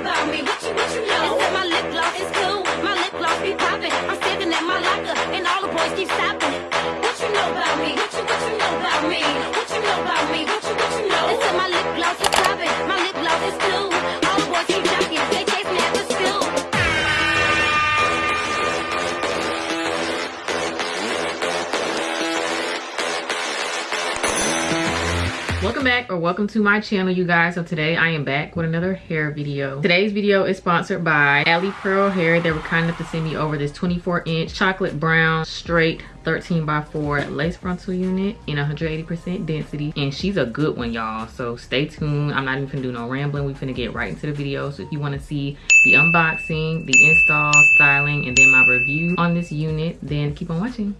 about me? Or welcome to my channel you guys. So today i am back with another hair video. Today's video is sponsored by ali pearl hair. They were kind enough to send me over this 24 inch chocolate brown straight 13 by 4 lace frontal unit in 180 percent density. And she's a good one y'all. So stay tuned. I'm not even gonna do no rambling. We finna get right into the video. So if you want to see the unboxing the install styling and then my review on this unit then keep on watching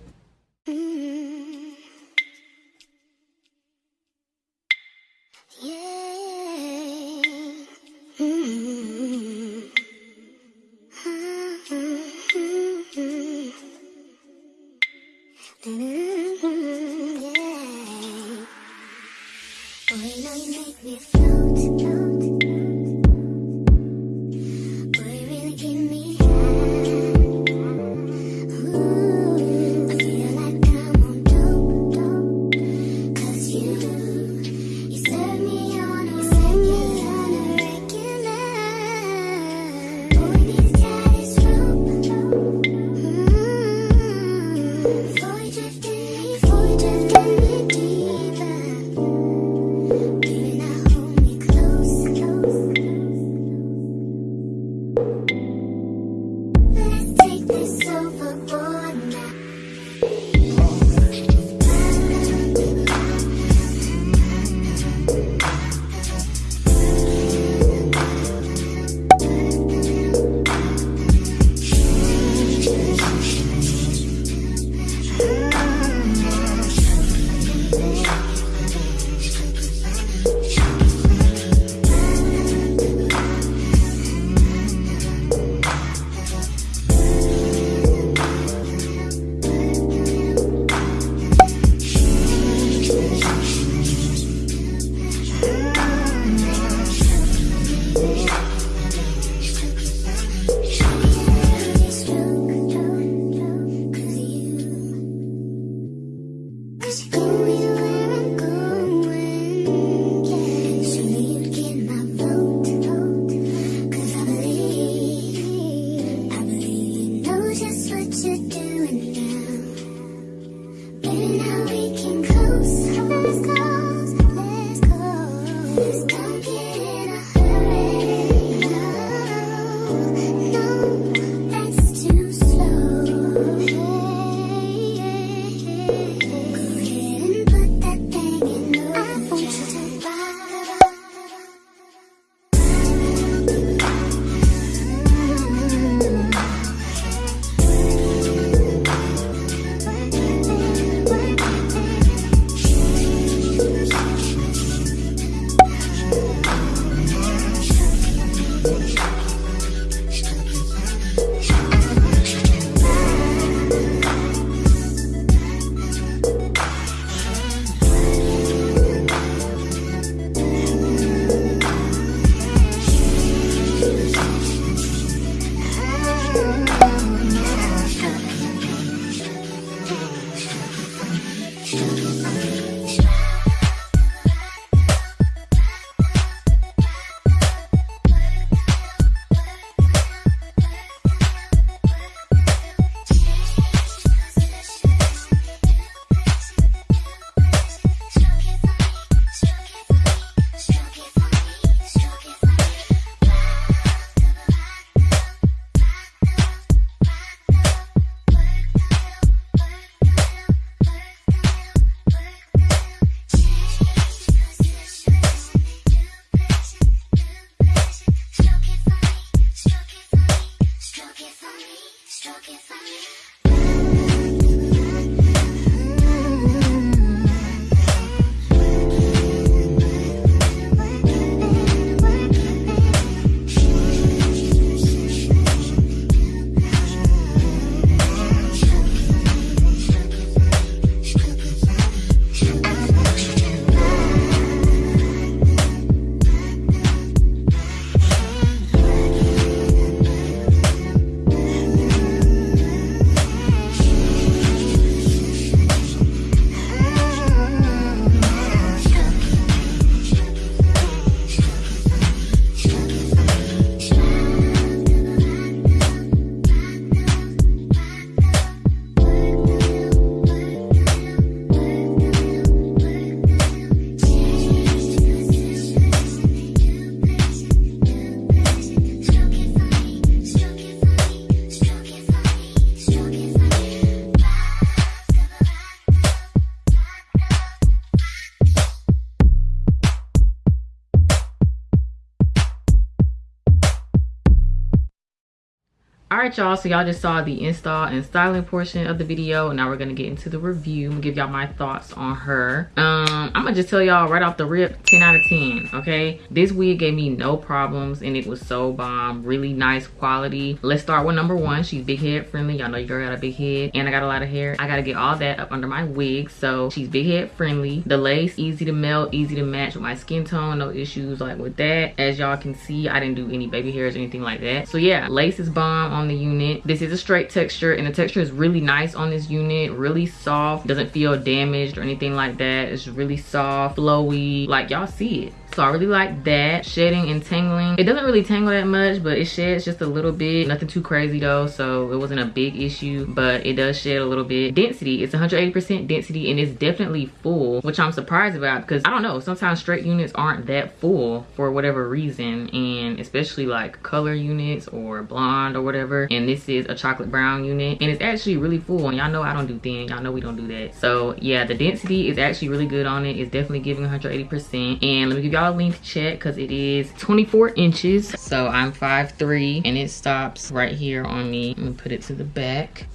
all right y'all so y'all just saw the install and styling portion of the video and now we're gonna get into the review. Give y'all my thoughts on her. Um i'm gonna just tell y'all right off the rip 10 out of 10 okay? This wig gave me no problems and it was so bomb. Really nice quality. Let's start with number one. She's big head friendly. Y'all know you girl got a big head and i got a lot of hair. I gotta get all that up under my wig so she's big head friendly. The lace easy to melt easy to match with my skin tone no issues like with that. As y'all can see i didn't do any baby hairs or anything like that. So yeah lace is bomb on the unit. This is a straight texture and the texture is really nice on this unit. Really soft, doesn't feel damaged or anything like that. It's really soft, flowy, like y'all see it. So i really like that. Shedding and tangling. It doesn't really tangle that much but it sheds just a little bit. Nothing too crazy though so it wasn't a big issue but it does shed a little bit. Density. It's 180 percent density and it's definitely full which i'm surprised about because i don't know. Sometimes straight units aren't that full for whatever reason and especially like color units or blonde or whatever and this is a chocolate brown unit. And it's actually really full. And y'all know i don't do thin. Y'all know we don't do that. So yeah the density is actually really good on it. It's definitely giving 180 percent. And let me give y'all a length check because it is 24 inches. So i'm 5'3 and it stops right here on me. Let me put it to the back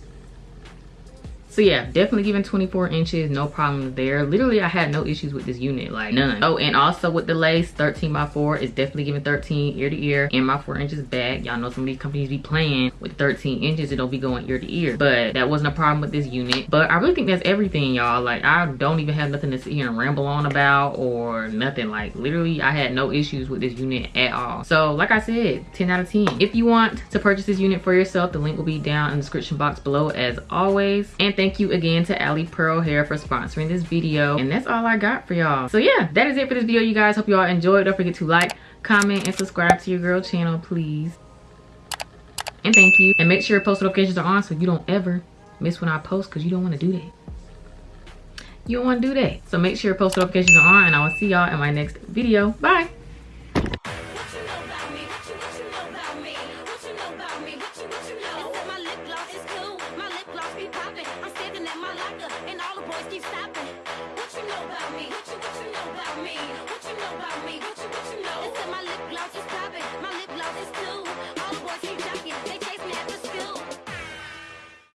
so yeah definitely giving 24 inches no problem there. Literally i had no issues with this unit like none. Oh and also with the lace 13 by 4 is definitely giving 13 ear to ear. And my four inches back y'all know some of these companies be playing with 13 inches it don't be going ear to ear. But that wasn't a problem with this unit. But i really think that's everything y'all. Like i don't even have nothing to sit here and ramble on about or nothing. Like literally i had no issues with this unit at all. So like i said 10 out of 10 if you want to purchase this unit for yourself the link will be down in the description box below as always. And thank you again to Ali Pearl Hair for sponsoring this video. And that's all I got for y'all. So yeah, that is it for this video, you guys. Hope y'all enjoyed. Don't forget to like, comment, and subscribe to your girl channel, please. And thank you. And make sure your post notifications are on so you don't ever miss when I post because you don't want to do that. You don't want to do that. So make sure your post notifications are on and I will see y'all in my next video. Bye.